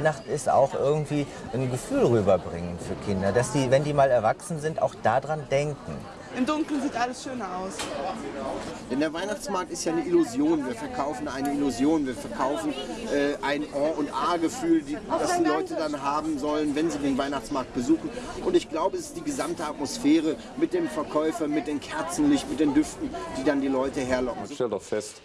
Weihnachten ist auch irgendwie ein Gefühl rüberbringen für Kinder, dass die, wenn die mal erwachsen sind, auch daran denken. Im Dunkeln sieht alles schöner aus. Denn der Weihnachtsmarkt ist ja eine Illusion. Wir verkaufen eine Illusion. Wir verkaufen äh, ein En- und A-Gefühl, das die Leute dann haben sollen, wenn sie den Weihnachtsmarkt besuchen. Und ich glaube, es ist die gesamte Atmosphäre mit dem Verkäufer, mit dem Kerzenlicht, mit den Düften, die dann die Leute herlocken. Man stellt doch fest,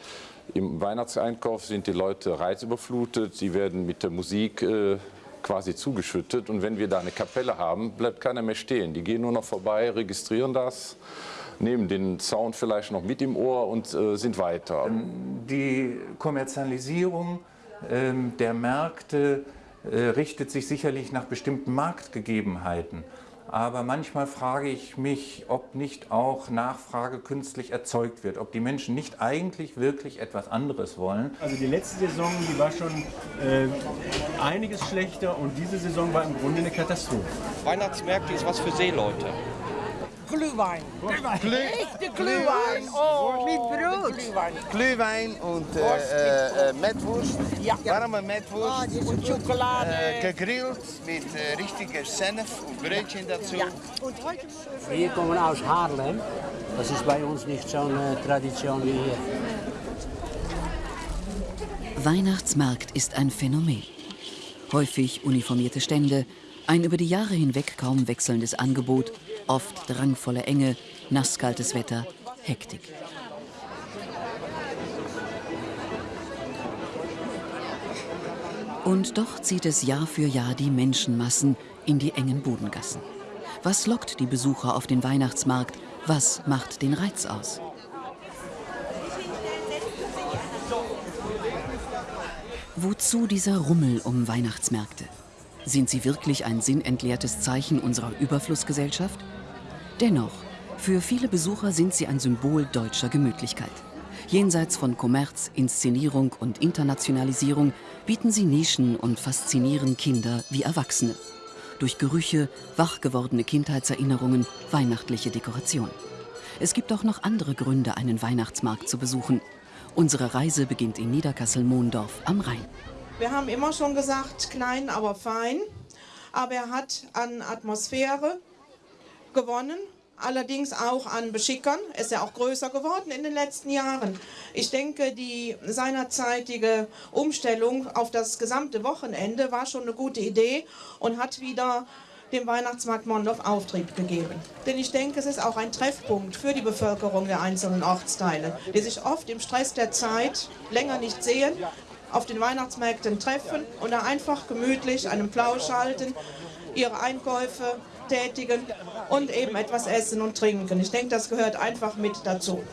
im Weihnachtseinkauf sind die Leute reizüberflutet, sie werden mit der Musik äh, quasi zugeschüttet und wenn wir da eine Kapelle haben, bleibt keiner mehr stehen. Die gehen nur noch vorbei, registrieren das, nehmen den Sound vielleicht noch mit im Ohr und äh, sind weiter. Die Kommerzialisierung ähm, der Märkte äh, richtet sich sicherlich nach bestimmten Marktgegebenheiten. Aber manchmal frage ich mich, ob nicht auch Nachfrage künstlich erzeugt wird, ob die Menschen nicht eigentlich wirklich etwas anderes wollen. Also die letzte Saison, die war schon äh, einiges schlechter und diese Saison war im Grunde eine Katastrophe. Weihnachtsmärkte ist was für Seeleute. Glühwein. Echte Glühwein. Oh, mit Brot. Glühwein. Glühwein und äh, äh, Mettwurst, Ja. warme Mettwurst, Und Schokolade. äh, gegrillt mit äh, richtiger Senf und Brötchen dazu. Ja. Und heute Wir kommen aus Haarlem. Das ist bei uns nicht so eine Tradition wie hier. Weihnachtsmarkt ist ein Phänomen. Häufig uniformierte Stände, ein über die Jahre hinweg kaum wechselndes Angebot, oft drangvolle Enge, nasskaltes Wetter, Hektik. Und doch zieht es Jahr für Jahr die Menschenmassen in die engen Bodengassen. Was lockt die Besucher auf den Weihnachtsmarkt? Was macht den Reiz aus? Wozu dieser Rummel um Weihnachtsmärkte? Sind sie wirklich ein sinnentleertes Zeichen unserer Überflussgesellschaft? Dennoch, für viele Besucher sind sie ein Symbol deutscher Gemütlichkeit. Jenseits von Kommerz, Inszenierung und Internationalisierung bieten sie Nischen und faszinieren Kinder wie Erwachsene. Durch Gerüche, wach gewordene Kindheitserinnerungen, weihnachtliche Dekoration. Es gibt auch noch andere Gründe, einen Weihnachtsmarkt zu besuchen. Unsere Reise beginnt in Niederkassel-Mohndorf am Rhein. Wir haben immer schon gesagt, klein, aber fein. Aber er hat an Atmosphäre gewonnen, allerdings auch an Beschickern. Er ist ja auch größer geworden in den letzten Jahren. Ich denke, die seinerzeitige Umstellung auf das gesamte Wochenende war schon eine gute Idee und hat wieder dem Weihnachtsmarkt Mondorf Auftrieb gegeben. Denn ich denke, es ist auch ein Treffpunkt für die Bevölkerung der einzelnen Ortsteile, die sich oft im Stress der Zeit länger nicht sehen, auf den Weihnachtsmärkten treffen und da einfach gemütlich einen Plausch halten, ihre Einkäufe tätigen und eben etwas essen und trinken. Ich denke, das gehört einfach mit dazu.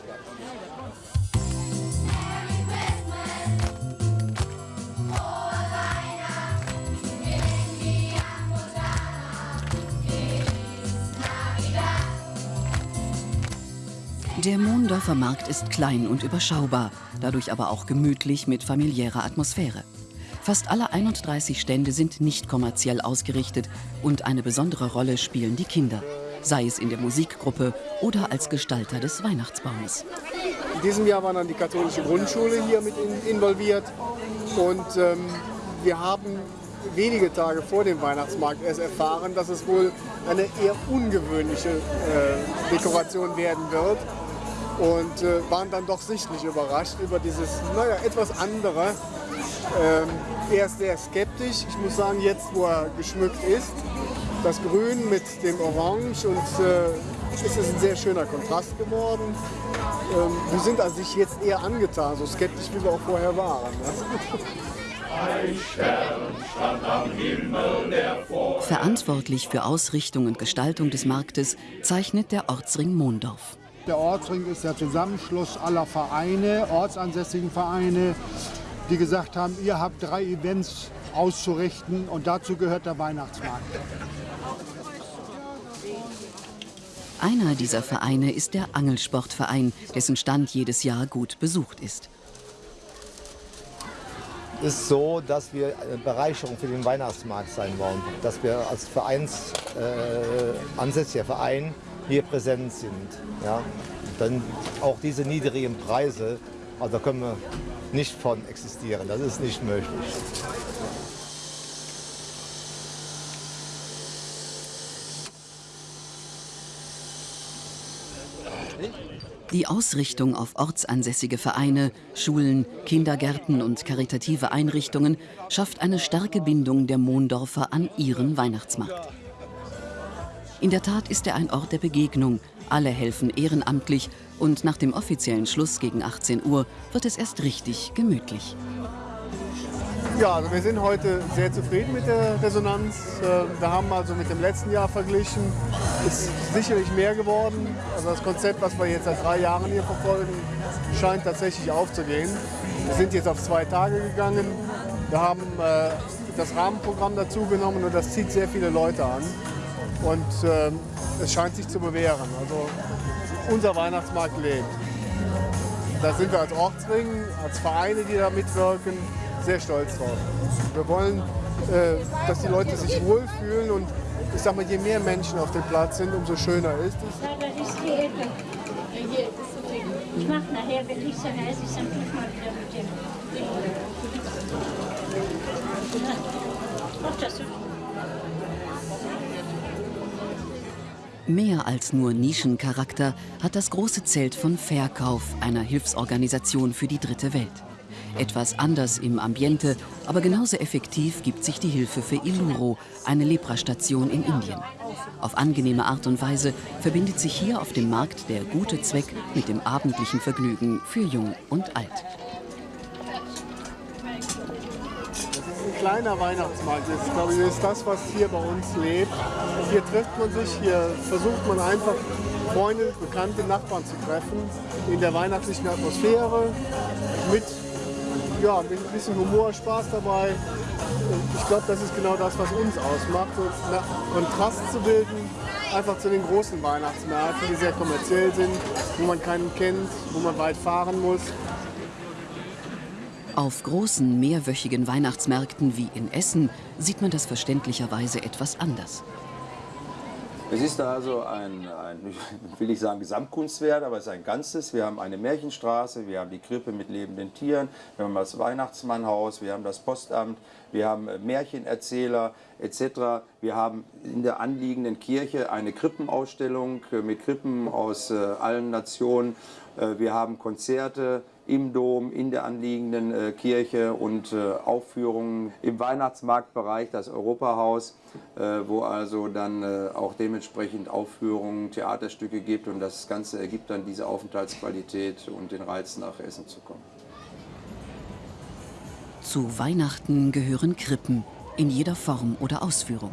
Der Mohndorfer Markt ist klein und überschaubar, dadurch aber auch gemütlich mit familiärer Atmosphäre. Fast alle 31 Stände sind nicht kommerziell ausgerichtet und eine besondere Rolle spielen die Kinder, sei es in der Musikgruppe oder als Gestalter des Weihnachtsbaumes. In diesem Jahr war dann die katholische Grundschule hier mit in, involviert und ähm, wir haben wenige Tage vor dem Weihnachtsmarkt erst erfahren, dass es wohl eine eher ungewöhnliche äh, Dekoration werden wird und äh, waren dann doch sichtlich überrascht über dieses, naja, etwas andere. Ähm, erst sehr skeptisch. Ich muss sagen, jetzt, wo er geschmückt ist, das Grün mit dem Orange und äh, es ist ein sehr schöner Kontrast geworden. Ähm, wir sind also sich jetzt eher angetan, so skeptisch wie wir auch vorher waren. Ne? Ein Stern stand am Himmel, der vor Verantwortlich für Ausrichtung und Gestaltung des Marktes zeichnet der Ortsring Mohndorf. Der Ortsring ist der Zusammenschluss aller Vereine, ortsansässigen Vereine, die gesagt haben, ihr habt drei Events auszurichten und dazu gehört der Weihnachtsmarkt. Einer dieser Vereine ist der Angelsportverein, dessen Stand jedes Jahr gut besucht ist. ist so, dass wir eine Bereicherung für den Weihnachtsmarkt sein wollen. Dass wir als Vereins, äh, ansässiger Verein hier präsent sind. Ja? Dann auch diese niedrigen Preise, also da können wir nicht von existieren. Das ist nicht möglich. Die Ausrichtung auf ortsansässige Vereine, Schulen, Kindergärten und karitative Einrichtungen schafft eine starke Bindung der Mondorfer an ihren Weihnachtsmarkt. In der Tat ist er ein Ort der Begegnung. Alle helfen ehrenamtlich und nach dem offiziellen Schluss gegen 18 Uhr wird es erst richtig gemütlich. Ja, also wir sind heute sehr zufrieden mit der Resonanz. Äh, wir haben also mit dem letzten Jahr verglichen, ist sicherlich mehr geworden. Also das Konzept, was wir jetzt seit drei Jahren hier verfolgen, scheint tatsächlich aufzugehen. Wir sind jetzt auf zwei Tage gegangen. Wir haben äh, das Rahmenprogramm dazu genommen und das zieht sehr viele Leute an. Und äh, es scheint sich zu bewähren. Also unser Weihnachtsmarkt lebt. Da sind wir als Ortsring, als Vereine, die da mitwirken, sehr stolz drauf. Wir wollen, äh, dass die Leute sich wohlfühlen und ich sag mal, je mehr Menschen auf dem Platz sind, umso schöner ist es. Ja, das ist die Ecke. Ich mach nachher, wenn ich dann heiß ist, dann tue ich mal wieder mit dem. Ach, das ist Mehr als nur Nischencharakter hat das große Zelt von Verkauf, einer Hilfsorganisation für die dritte Welt. Etwas anders im Ambiente, aber genauso effektiv gibt sich die Hilfe für Iluro, eine Leprastation in Indien. Auf angenehme Art und Weise verbindet sich hier auf dem Markt der gute Zweck mit dem abendlichen Vergnügen für Jung und Alt. Kleiner Weihnachtsmarkt ist, glaube ich, ist das, was hier bei uns lebt. Hier trifft man sich, hier versucht man einfach Freunde, bekannte Nachbarn zu treffen, in der weihnachtlichen Atmosphäre, mit, ja, mit ein bisschen Humor, Spaß dabei. Ich glaube, das ist genau das, was uns ausmacht, so einen Kontrast zu bilden, einfach zu den großen Weihnachtsmärkten, die sehr kommerziell sind, wo man keinen kennt, wo man weit fahren muss. Auf großen mehrwöchigen Weihnachtsmärkten wie in Essen sieht man das verständlicherweise etwas anders. Es ist also ein, ein, will ich sagen, Gesamtkunstwerk, aber es ist ein Ganzes. Wir haben eine Märchenstraße, wir haben die Krippe mit lebenden Tieren, wir haben das Weihnachtsmannhaus, wir haben das Postamt, wir haben Märchenerzähler etc. Wir haben in der anliegenden Kirche eine Krippenausstellung mit Krippen aus äh, allen Nationen. Äh, wir haben Konzerte, im Dom, in der anliegenden äh, Kirche und äh, Aufführungen im Weihnachtsmarktbereich, das Europahaus, äh, wo also dann äh, auch dementsprechend Aufführungen, Theaterstücke gibt und das Ganze ergibt dann diese Aufenthaltsqualität und den Reiz nach Essen zu kommen. Zu Weihnachten gehören Krippen in jeder Form oder Ausführung.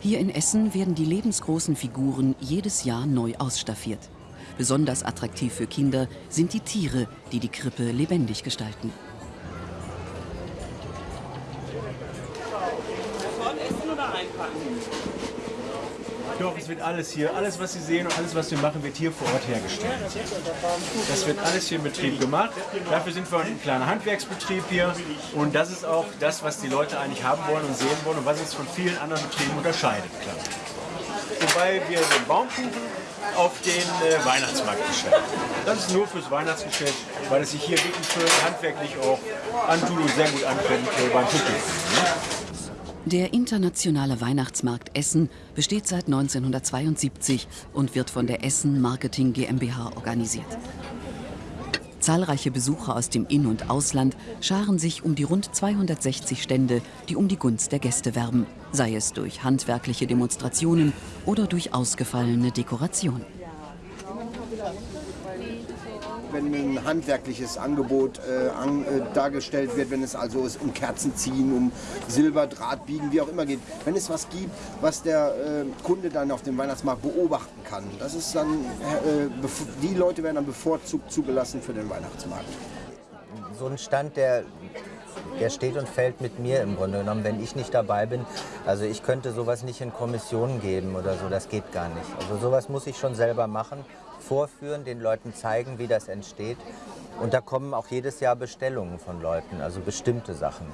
Hier in Essen werden die lebensgroßen Figuren jedes Jahr neu ausstaffiert. Besonders attraktiv für Kinder sind die Tiere, die die Krippe lebendig gestalten. Doch, es wird alles hier, alles was Sie sehen und alles was wir machen, wird hier vor Ort hergestellt. Das wird alles hier im Betrieb gemacht. Dafür sind wir ein kleiner Handwerksbetrieb hier und das ist auch das, was die Leute eigentlich haben wollen und sehen wollen und was uns von vielen anderen Betrieben unterscheidet. Klar. Wobei wir den Baumkuchen auf den äh, Weihnachtsmarkt bestellen. Das ist nur fürs Weihnachtsgeschäft, weil es sich hier wirklich schön handwerklich auch antut und sehr gut anfängt äh, beim Publikum. Der internationale Weihnachtsmarkt Essen besteht seit 1972 und wird von der Essen Marketing GmbH organisiert. Zahlreiche Besucher aus dem In- und Ausland scharen sich um die rund 260 Stände, die um die Gunst der Gäste werben, sei es durch handwerkliche Demonstrationen oder durch ausgefallene Dekoration wenn ein handwerkliches Angebot äh, an, äh, dargestellt wird, wenn es also um Kerzen ziehen, um Silberdraht biegen, wie auch immer geht. Wenn es was gibt, was der äh, Kunde dann auf dem Weihnachtsmarkt beobachten kann, das ist dann, äh, die Leute werden dann bevorzugt zugelassen für den Weihnachtsmarkt. So ein Stand, der der steht und fällt mit mir im Grunde genommen, wenn ich nicht dabei bin. Also ich könnte sowas nicht in Kommissionen geben oder so, das geht gar nicht. Also sowas muss ich schon selber machen, vorführen, den Leuten zeigen, wie das entsteht. Und da kommen auch jedes Jahr Bestellungen von Leuten, also bestimmte Sachen.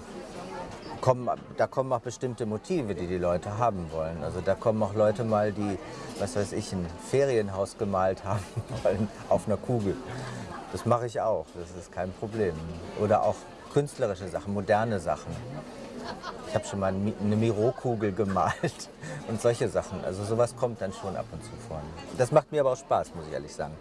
Kommen, da kommen auch bestimmte Motive, die die Leute haben wollen. Also da kommen auch Leute mal, die, was weiß ich, ein Ferienhaus gemalt haben wollen auf einer Kugel. Das mache ich auch, das ist kein Problem. Oder auch künstlerische Sachen, moderne Sachen. Ich habe schon mal eine Miro-Kugel gemalt und solche Sachen. Also sowas kommt dann schon ab und zu vor. Das macht mir aber auch Spaß, muss ich ehrlich sagen.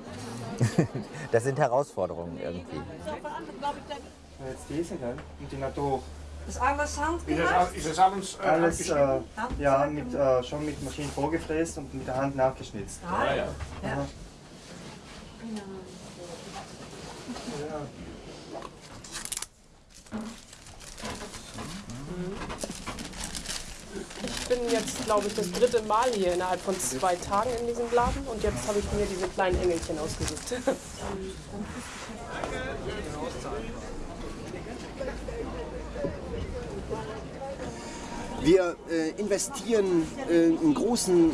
Das sind Herausforderungen irgendwie. Jetzt diese, gell? Und die Natur. Ist alles handgemacht? das, ist das alles, äh, alles äh, ja, mit, äh, schon mit Maschinen vorgefräst und mit der Hand nachgeschnitzt. Ah, ja. Ja. Aha. Bin jetzt, glaube ich, das dritte Mal hier innerhalb von zwei Tagen in diesem Laden und jetzt habe ich mir diese kleinen Engelchen ausgesucht. Wir äh, investieren äh, einen großen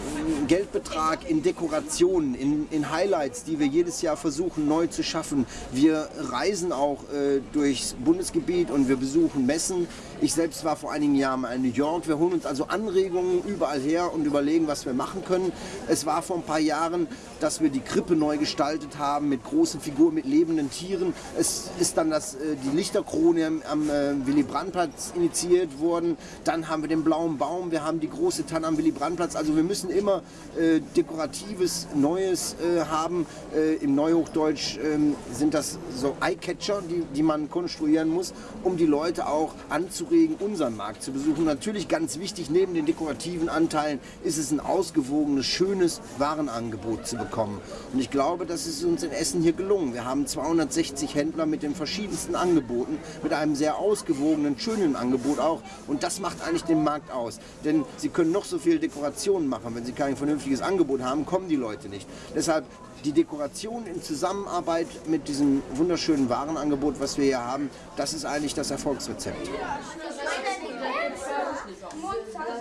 Geldbetrag in Dekorationen, in, in Highlights, die wir jedes Jahr versuchen neu zu schaffen. Wir reisen auch äh, durchs Bundesgebiet und wir besuchen Messen. Ich selbst war vor einigen Jahren in New York. Wir holen uns also Anregungen überall her und überlegen, was wir machen können. Es war vor ein paar Jahren, dass wir die Krippe neu gestaltet haben mit großen Figuren, mit lebenden Tieren. Es ist dann das, äh, die Lichterkrone am, äh, Willy Brandt-Platz initiiert worden. Dann haben wir den blauen Baum, wir haben die große Tanne am Willy Brandt-Platz. Also wir müssen immer äh, dekoratives, Neues haben. Im Neuhochdeutsch ähm, sind das so Eyecatcher, die, die man konstruieren muss, um die Leute auch anzuregen, unseren Markt zu besuchen. Natürlich ganz wichtig, neben den dekorativen Anteilen ist es ein ausgewogenes, schönes Warenangebot zu bekommen. Und ich glaube, das ist uns in Essen hier gelungen. Wir haben 260 Händler mit den verschiedensten Angeboten, mit einem sehr ausgewogenen, schönen Angebot auch. Und das macht eigentlich den Markt aus. Denn sie können noch so viel Dekorationen machen. Wenn sie kein vernünftiges Angebot haben, kommen die Leute nicht. Deshalb die Dekoration in Zusammenarbeit mit diesem wunderschönen Warenangebot, was wir hier haben, das ist eigentlich das Erfolgsrezept.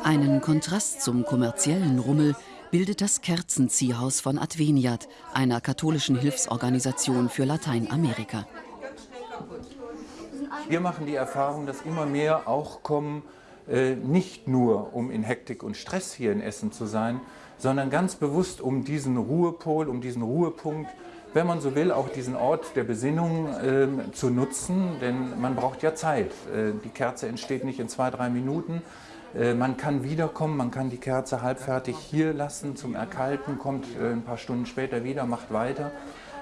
Einen Kontrast zum kommerziellen Rummel bildet das Kerzenziehhaus von Adveniat, einer katholischen Hilfsorganisation für Lateinamerika. Wir machen die Erfahrung, dass immer mehr auch kommen, äh, nicht nur um in Hektik und Stress hier in Essen zu sein, sondern ganz bewusst um diesen Ruhepol, um diesen Ruhepunkt, wenn man so will, auch diesen Ort der Besinnung äh, zu nutzen, denn man braucht ja Zeit. Äh, die Kerze entsteht nicht in zwei, drei Minuten. Äh, man kann wiederkommen, man kann die Kerze halbfertig hier lassen zum Erkalten, kommt äh, ein paar Stunden später wieder, macht weiter.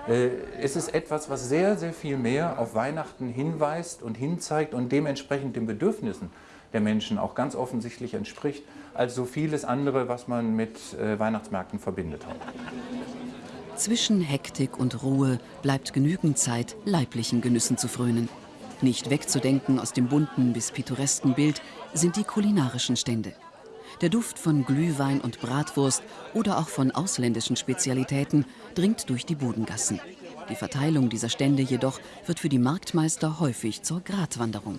Äh, Es ist etwas, was sehr, sehr viel mehr auf Weihnachten hinweist und hinzeigt und dementsprechend den Bedürfnissen der Menschen auch ganz offensichtlich entspricht, als so vieles andere, was man mit äh, Weihnachtsmärkten verbindet hat. Zwischen Hektik und Ruhe bleibt genügend Zeit, leiblichen Genüssen zu frönen. Nicht wegzudenken aus dem bunten bis pittoresken Bild sind die kulinarischen Stände. Der Duft von Glühwein und Bratwurst oder auch von ausländischen Spezialitäten dringt durch die Bodengassen. Die Verteilung dieser Stände jedoch wird für die Marktmeister häufig zur Gratwanderung.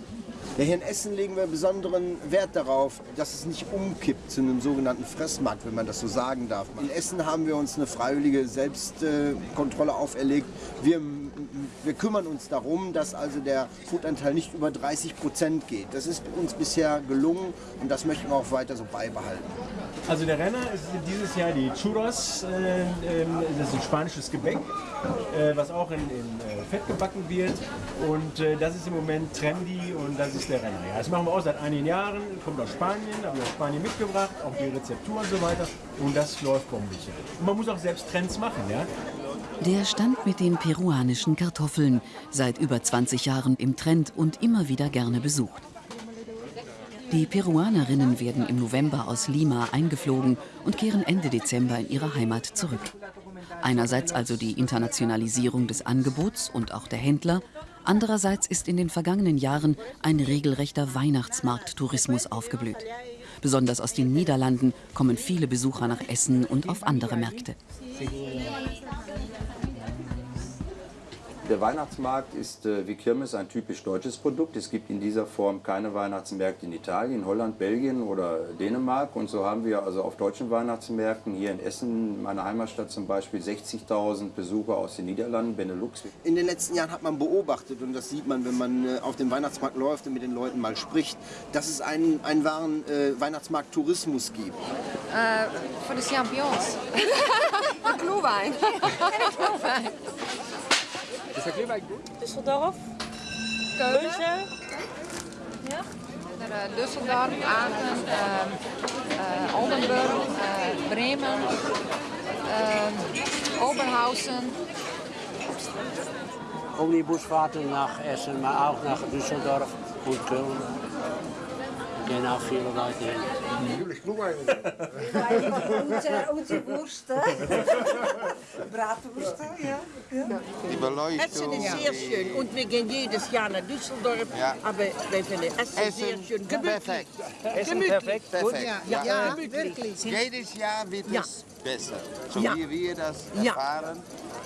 Ja, hier in Essen legen wir besonderen Wert darauf, dass es nicht umkippt zu einem sogenannten Fressmarkt, wenn man das so sagen darf. In Essen haben wir uns eine freiwillige Selbstkontrolle auferlegt. Wir, wir kümmern uns darum, dass also der Foodanteil nicht über 30 Prozent geht. Das ist uns bisher gelungen und das möchten wir auch weiter so beibehalten. Also der Renner ist dieses Jahr die Churros, äh, ähm, das ist ein spanisches Gebäck, äh, was auch in, in äh, Fett gebacken wird und äh, das ist im Moment trendy und das ist der Renner. Ja, das machen wir auch seit einigen Jahren, kommt aus Spanien, haben wir aus Spanien mitgebracht, auch die Rezeptur und so weiter und das läuft bombig. Und man muss auch selbst Trends machen, ja. Der Stand mit den peruanischen Kartoffeln, seit über 20 Jahren im Trend und immer wieder gerne besucht. Die Peruanerinnen werden im November aus Lima eingeflogen und kehren Ende Dezember in ihre Heimat zurück. Einerseits also die Internationalisierung des Angebots und auch der Händler, andererseits ist in den vergangenen Jahren ein regelrechter Weihnachtsmarkttourismus aufgeblüht. Besonders aus den Niederlanden kommen viele Besucher nach Essen und auf andere Märkte. Der Weihnachtsmarkt ist äh, wie Kirmes ein typisch deutsches Produkt. Es gibt in dieser Form keine Weihnachtsmärkte in Italien, Holland, Belgien oder Dänemark. Und so haben wir also auf deutschen Weihnachtsmärkten hier in Essen, meiner Heimatstadt zum Beispiel, 60.000 Besucher aus den Niederlanden, Benelux. In den letzten Jahren hat man beobachtet, und das sieht man, wenn man äh, auf dem Weihnachtsmarkt läuft und mit den Leuten mal spricht, dass es einen, einen wahren äh, Weihnachtsmarkt-Tourismus gibt. Äh, voor de champignons. de Glühwein. Glühwein. Düsseldorf. Keulen. Ja. Naar uh, Düsseldorf, Aachen, uh, uh, Oldenburg, uh, Bremen, uh, Oberhausen. Omnibusfahrten nach Essen, maar auch nach Düsseldorf Köln. Gehen auch viele Leute hin. Natürlich Glühwein. unsere, unsere Wurst, Bratwurst, ja. ja. Die Beleuchtung. Essen ist sehr schön und wir gehen jedes Jahr nach Düsseldorf, Ja. aber wir finden Essen, sehr Essen schön. Gemütlich. perfekt. Essen perfekt. Perfekt. Ja, ja, äh, wirklich. Jedes Jahr wird Ja. es besser. So Ja. wie wir das Ja. erfahren.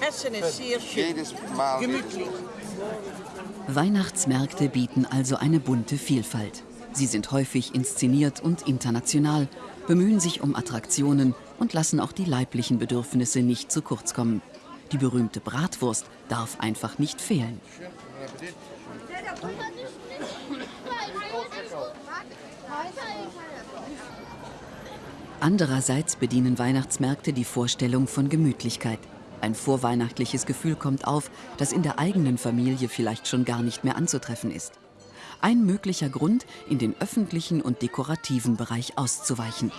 Essen ist sehr schön. Jedes Mal Gemütlich. Weihnachtsmärkte bieten also eine bunte Vielfalt. Sie sind häufig inszeniert und international, bemühen sich um Attraktionen und lassen auch die leiblichen Bedürfnisse nicht zu kurz kommen. Die berühmte Bratwurst darf einfach nicht fehlen. Andererseits bedienen Weihnachtsmärkte die Vorstellung von Gemütlichkeit. Ein vorweihnachtliches Gefühl kommt auf, das in der eigenen Familie vielleicht schon gar nicht mehr anzutreffen ist. Ein möglicher Grund, in den öffentlichen und dekorativen Bereich auszuweichen.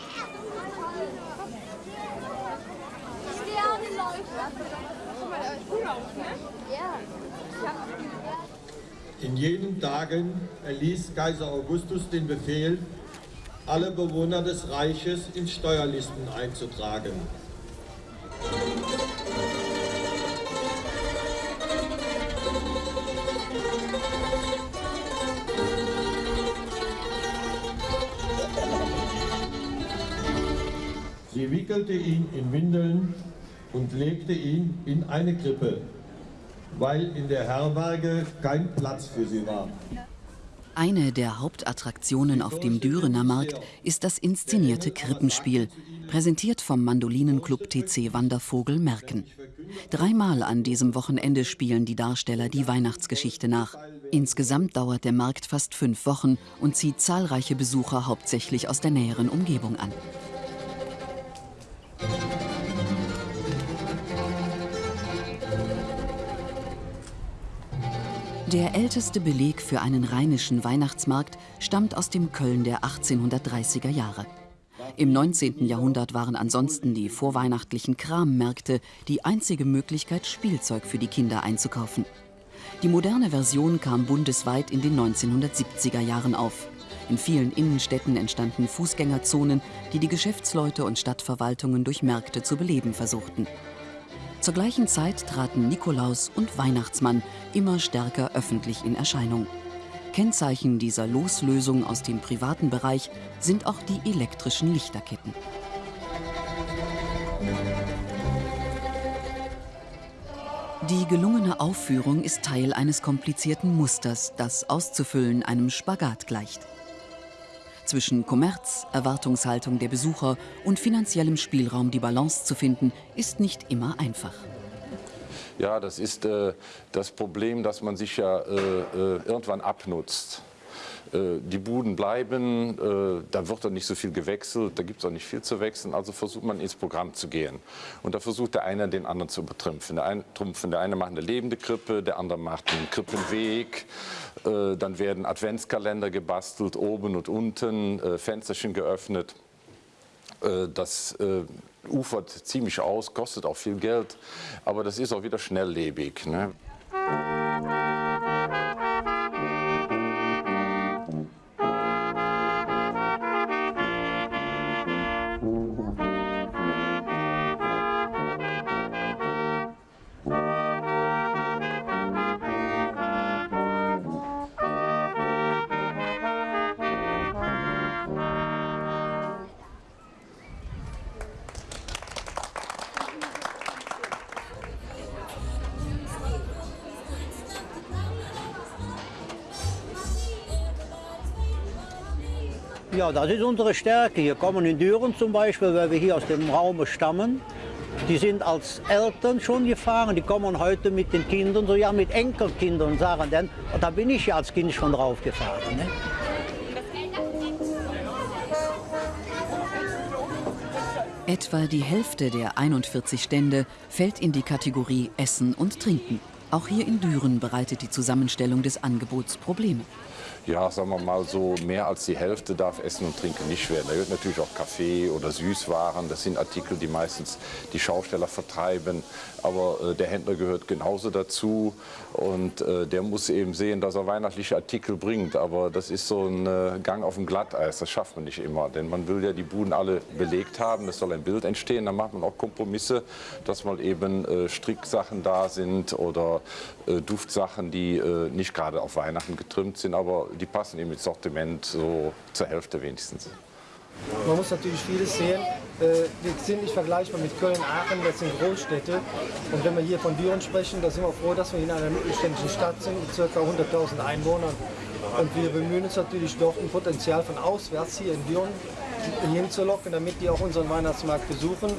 In jenen Tagen erließ Kaiser Augustus den Befehl, alle Bewohner des Reiches in Steuerlisten einzutragen. Sie wickelte ihn in Windeln und legte ihn in eine Krippe, weil in der Herberge kein Platz für sie war. Eine der Hauptattraktionen auf dem Dürener Markt ist das inszenierte Krippenspiel, präsentiert vom Mandolinenclub TC Wandervogel Merken. Dreimal an diesem Wochenende spielen die Darsteller die Weihnachtsgeschichte nach. Insgesamt dauert der Markt fast fünf Wochen und zieht zahlreiche Besucher hauptsächlich aus der näheren Umgebung an. Der älteste Beleg für einen rheinischen Weihnachtsmarkt stammt aus dem Köln der 1830er Jahre. Im 19. Jahrhundert waren ansonsten die vorweihnachtlichen Krammärkte die einzige Möglichkeit, Spielzeug für die Kinder einzukaufen. Die moderne Version kam bundesweit in den 1970er Jahren auf. In vielen Innenstädten entstanden Fußgängerzonen, die die Geschäftsleute und Stadtverwaltungen durch Märkte zu beleben versuchten. Zur gleichen Zeit traten Nikolaus und Weihnachtsmann immer stärker öffentlich in Erscheinung. Kennzeichen dieser Loslösung aus dem privaten Bereich sind auch die elektrischen Lichterketten. Die gelungene Aufführung ist Teil eines komplizierten Musters, das auszufüllen einem Spagat gleicht. Zwischen Kommerz, Erwartungshaltung der Besucher und finanziellem Spielraum die Balance zu finden, ist nicht immer einfach. Ja, das ist äh, das Problem, dass man sich ja äh, äh, irgendwann abnutzt. Äh, Die Buden bleiben, äh, da wird dann nicht so viel gewechselt, da gibt es auch nicht viel zu wechseln, also versucht man ins Programm zu gehen. Und da versucht der eine den anderen zu übertrumpfen. Der eine, trumpfen. der eine macht eine lebende Krippe, der andere macht einen Krippenweg. Äh, Dann werden Adventskalender gebastelt, oben und unten, Fensterchen geöffnet. Das ufert ziemlich aus, kostet auch viel Geld, aber das ist auch wieder schnelllebig. Ne? Ja, das ist unsere Stärke. Hier kommen in Düren zum Beispiel, weil wir hier aus dem Raum stammen. Die sind als Eltern schon gefahren, die kommen heute mit den Kindern, so ja mit Enkelkindern und sagen dann, da bin ich ja als Kind schon drauf gefahren. Ne? Etwa die Hälfte der 41 Stände fällt in die Kategorie Essen und Trinken. Auch hier in Düren bereitet die Zusammenstellung des Angebots Probleme. Ja, sagen wir mal so, mehr als die Hälfte darf Essen und Trinken nicht werden. Da gehört natürlich auch Kaffee oder Süßwaren. Das sind Artikel, die meistens die Schausteller vertreiben. Aber äh, der Händler gehört genauso dazu. Und äh, der muss eben sehen, dass er weihnachtliche Artikel bringt. Aber das ist so ein äh, Gang auf dem Glatteis. Das schafft man nicht immer. Denn man will ja die Buden alle belegt haben. Es soll ein Bild entstehen. Dann macht man auch Kompromisse, dass mal eben äh, Stricksachen da sind oder äh, Duftsachen, die äh, nicht gerade auf Weihnachten getrimmt sind. Aber die passen eben ins Sortiment so zur Hälfte wenigstens. Man muss natürlich vieles sehen. Äh, Wir sind nicht vergleichbar mit Köln, Aachen, das sind Großstädte. Und wenn wir hier von Düren sprechen, da sind wir froh, dass wir in einer mittelständischen Stadt sind mit ca. 100.000 Einwohnern. Und wir bemühen uns natürlich doch, ein Potenzial von auswärts hier in Düren hinzulocken, damit die auch unseren Weihnachtsmarkt besuchen.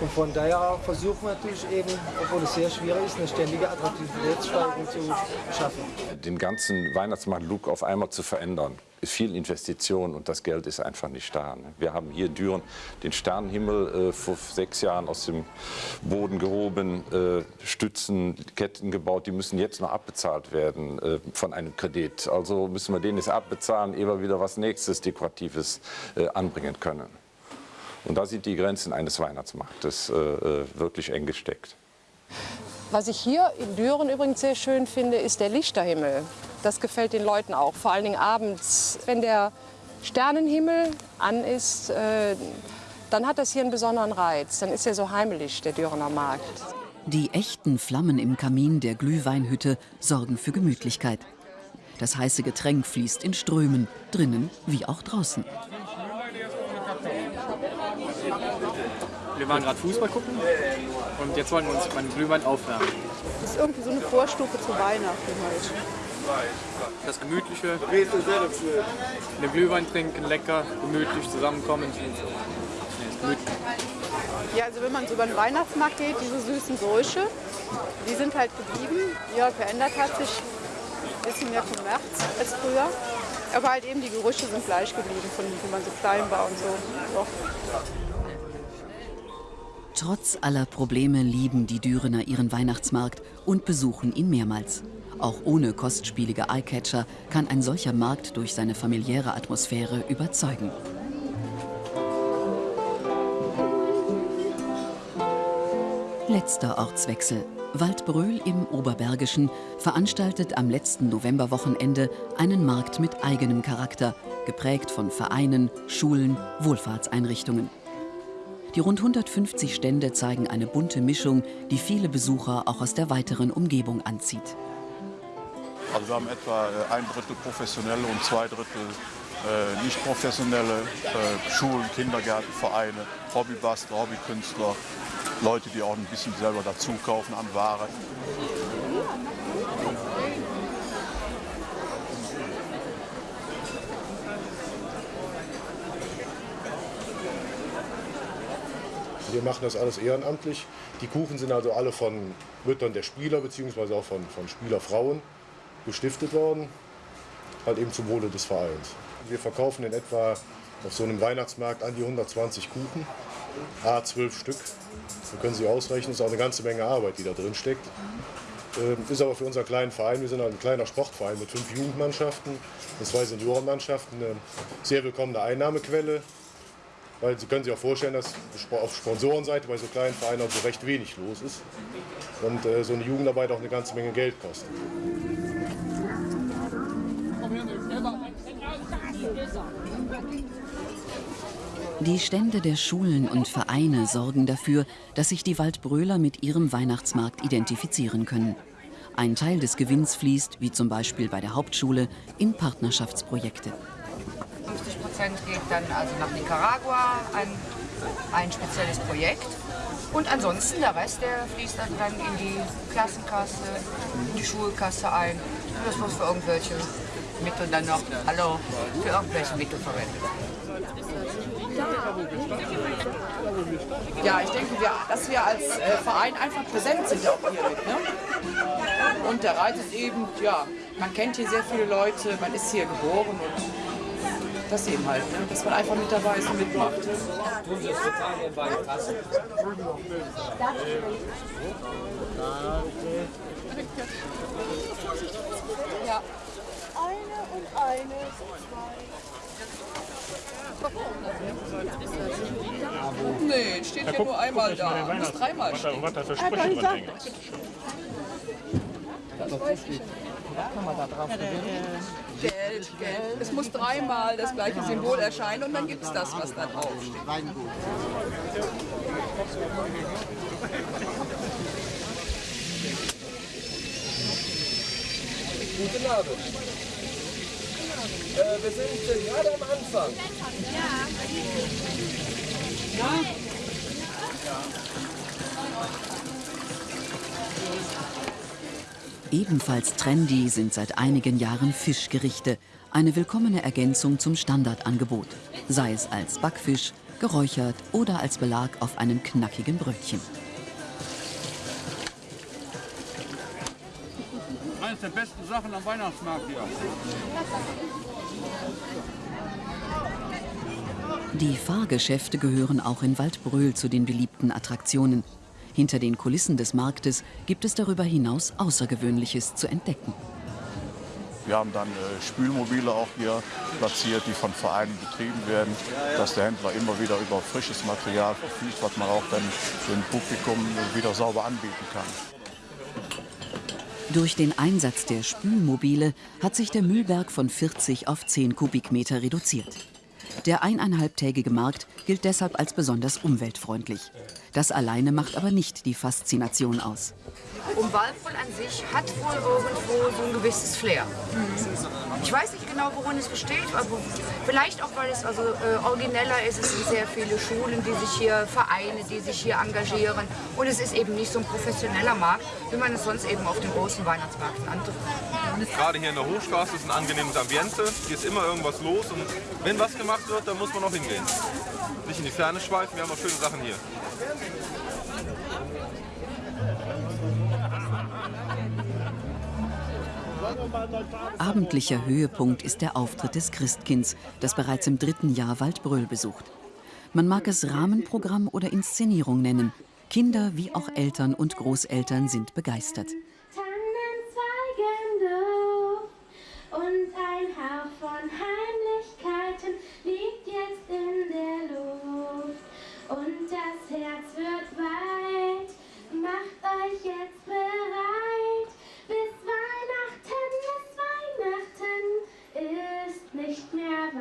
Und von daher versuchen wir natürlich eben, obwohl es sehr schwierig ist, eine ständige Attraktivitätssteigerung zu schaffen. Den ganzen Weihnachtsmarkt-Look auf einmal zu verändern, viel Investition und das Geld ist einfach nicht da. ne? Wir haben hier in Düren den Sternenhimmel äh, vor sechs Jahren aus dem Boden gehoben, äh, Stützen, Ketten gebaut, die müssen jetzt noch abbezahlt werden äh, von einem Kredit. Also müssen wir den jetzt abbezahlen, ehe wir wieder was Nächstes Dekoratives äh, anbringen können. Und da sind die Grenzen eines Weihnachtsmarktes äh, äh, wirklich eng gesteckt. Was ich hier in Düren übrigens sehr schön finde, ist der Lichterhimmel. Das gefällt den Leuten auch, vor allen Dingen abends. Wenn der Sternenhimmel an ist, äh, dann hat das hier einen besonderen Reiz. Dann ist er so heimelig, der Dürener Markt. Die echten Flammen im Kamin der Glühweinhütte sorgen für Gemütlichkeit. Das heiße Getränk fließt in Strömen, drinnen wie auch draußen. Wir waren gerade Fußball gucken und jetzt wollen wir uns beim Glühwein aufwärmen. Das ist irgendwie so eine Vorstufe zu Weihnachten halt. Das Gemütliche, den Glühwein trinken, lecker, gemütlich zusammenkommen. Nee, ist gemütlich. Ja, also wenn man so über den Weihnachtsmarkt geht, diese süßen Geräusche, die sind halt geblieben. Ja, verändert hat sich ein bisschen mehr Kommerz als früher. Aber halt eben die Gerüche sind gleich geblieben, von wie man so klein war und so. Doch. Trotz aller Probleme lieben die Dürener ihren Weihnachtsmarkt und besuchen ihn mehrmals. Auch ohne kostspielige Eyecatcher kann ein solcher Markt durch seine familiäre Atmosphäre überzeugen. Letzter Ortswechsel. Waldbröl im Oberbergischen veranstaltet am letzten Novemberwochenende einen Markt mit eigenem Charakter, geprägt von Vereinen, Schulen, Wohlfahrtseinrichtungen. Die rund 150 Stände zeigen eine bunte Mischung, die viele Besucher auch aus der weiteren Umgebung anzieht. Also wir haben etwa äh, ein Drittel professionelle und zwei Drittel äh, nicht professionelle äh, Schulen, Kindergärten, Vereine, Hobbybastler, Hobbykünstler, Leute, die auch ein bisschen selber dazu kaufen an Ware. Wir machen das alles ehrenamtlich. Die Kuchen sind also alle von Müttern der Spieler bzw. auch von, von Spielerfrauen gestiftet worden, halt eben zum Wohle des Vereins. Wir verkaufen in etwa auf so einem Weihnachtsmarkt an die 120 Kuchen, a 12 Stück. Da können Sie ausrechnen, ist auch eine ganze Menge Arbeit, die da drin steckt. Ähm, Ist aber für unseren kleinen Verein, wir sind ein kleiner Sportverein mit fünf Jugendmannschaften und zwei Seniorenmannschaften, eine sehr willkommene Einnahmequelle. Weil Sie können sich auch vorstellen, dass auf Sponsorenseite bei so kleinen Vereinen auch so recht wenig los ist. Und äh, so eine Jugendarbeit auch eine ganze Menge Geld kostet. Die Stände der Schulen und Vereine sorgen dafür, dass sich die Waldbröler mit ihrem Weihnachtsmarkt identifizieren können. Ein Teil des Gewinns fließt, wie zum Beispiel bei der Hauptschule, in Partnerschaftsprojekte. 50 Prozent geht dann also nach Nicaragua an ein spezielles Projekt. Und ansonsten der Rest, der fließt dann in die Klassenkasse, in die Schulkasse ein. Und das wird für irgendwelche Mittel dann noch, hallo, für irgendwelche Mittel verwendet. Ja, ich denke, wir, dass wir als äh, Verein einfach präsent sind auch hier mit. Ne? Und der Reiz ist eben, ja, man kennt hier sehr viele Leute, man ist hier geboren und das eben halt, ne? dass man einfach mit dabei ist und mitmacht. Ja. Eine und eine, zwei. Nee, steht Ja, guck- nur einmal guck, da. den Muss dreimal Was was da für Sprüche dran gesagt. hängen. Das weiß ich nicht. Kann man da drauf Geld, Geld. Es muss dreimal das gleiche Symbol erscheinen und dann gibt es das, was da drauf steht. Guten Abend. Äh, wir sind gerade am Anfang. Ebenfalls trendy sind seit einigen Jahren Fischgerichte, eine willkommene Ergänzung zum Standardangebot, sei es als Backfisch, geräuchert oder als Belag auf einem knackigen Brötchen. Eines der besten Sachen am Weihnachtsmarkt hier. Die Fahrgeschäfte gehören auch in Waldbröl zu den beliebten Attraktionen. Hinter den Kulissen des Marktes gibt es darüber hinaus Außergewöhnliches zu entdecken. Wir haben dann äh, Spülmobile auch hier platziert, die von Vereinen betrieben werden, dass der Händler immer wieder über frisches Material verfügt, was man auch dann dem Publikum wieder sauber anbieten kann. Durch den Einsatz der Spülmobile hat sich der Müllberg von 40 auf 10 Kubikmeter reduziert. Der eineinhalbtägige Markt gilt deshalb als besonders umweltfreundlich. Das alleine macht aber nicht die Faszination aus. Und Waldbrüll an sich hat wohl irgendwo so ein gewisses Flair. Ich weiß nicht genau, worin es besteht, aber vielleicht auch, weil es also äh, origineller ist. Es sind sehr viele Schulen, die sich hier, Vereine, die sich hier engagieren. Und es ist eben nicht so ein professioneller Markt, wie man es sonst eben auf den großen Weihnachtsmärkten antrifft. Gerade hier in der Hochstraße ist ein angenehmes Ambiente. Hier ist immer irgendwas los und wenn was gemacht wird, dann muss man auch hingehen. Nicht in die Ferne schweifen, wir haben auch schöne Sachen hier. Abendlicher Höhepunkt ist der Auftritt des Christkinds, das bereits im dritten Jahr Waldbröl besucht. Man mag es Rahmenprogramm oder Inszenierung nennen. Kinder wie auch Eltern und Großeltern sind begeistert.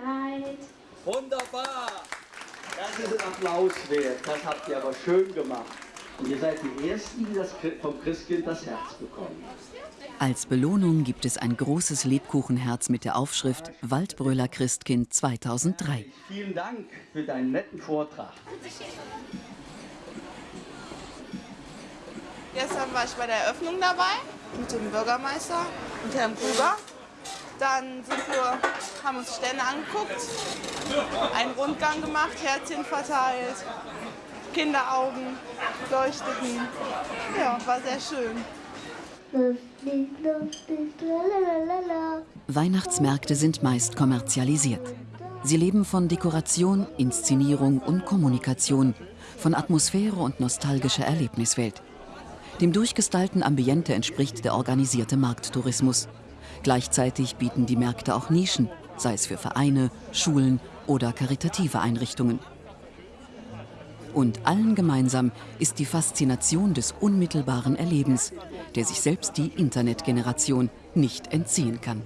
Weit. Wunderbar! Das ist ein Applaus wert. Das habt ihr aber schön gemacht. Und ihr seid die Ersten, die das vom Christkind das Herz bekommen. Als Belohnung gibt es ein großes Lebkuchenherz mit der Aufschrift Waldbröler Christkind 2003. Vielen Dank für deinen netten Vortrag. Gestern war ich bei der Eröffnung dabei mit dem Bürgermeister und Herrn Kruger. Dann wir, haben uns Stände angeguckt, einen Rundgang gemacht, Herzchen verteilt, Kinderaugen leuchteten. Ja, war sehr schön. Weihnachtsmärkte sind meist kommerzialisiert. Sie leben von Dekoration, Inszenierung und Kommunikation, von Atmosphäre und nostalgischer Erlebniswelt. Dem durchgestylten Ambiente entspricht der organisierte Markttourismus. Gleichzeitig bieten die Märkte auch Nischen, sei es für Vereine, Schulen oder karitative Einrichtungen. Und allen gemeinsam ist die Faszination des unmittelbaren Erlebens, der sich selbst die Internetgeneration nicht entziehen kann.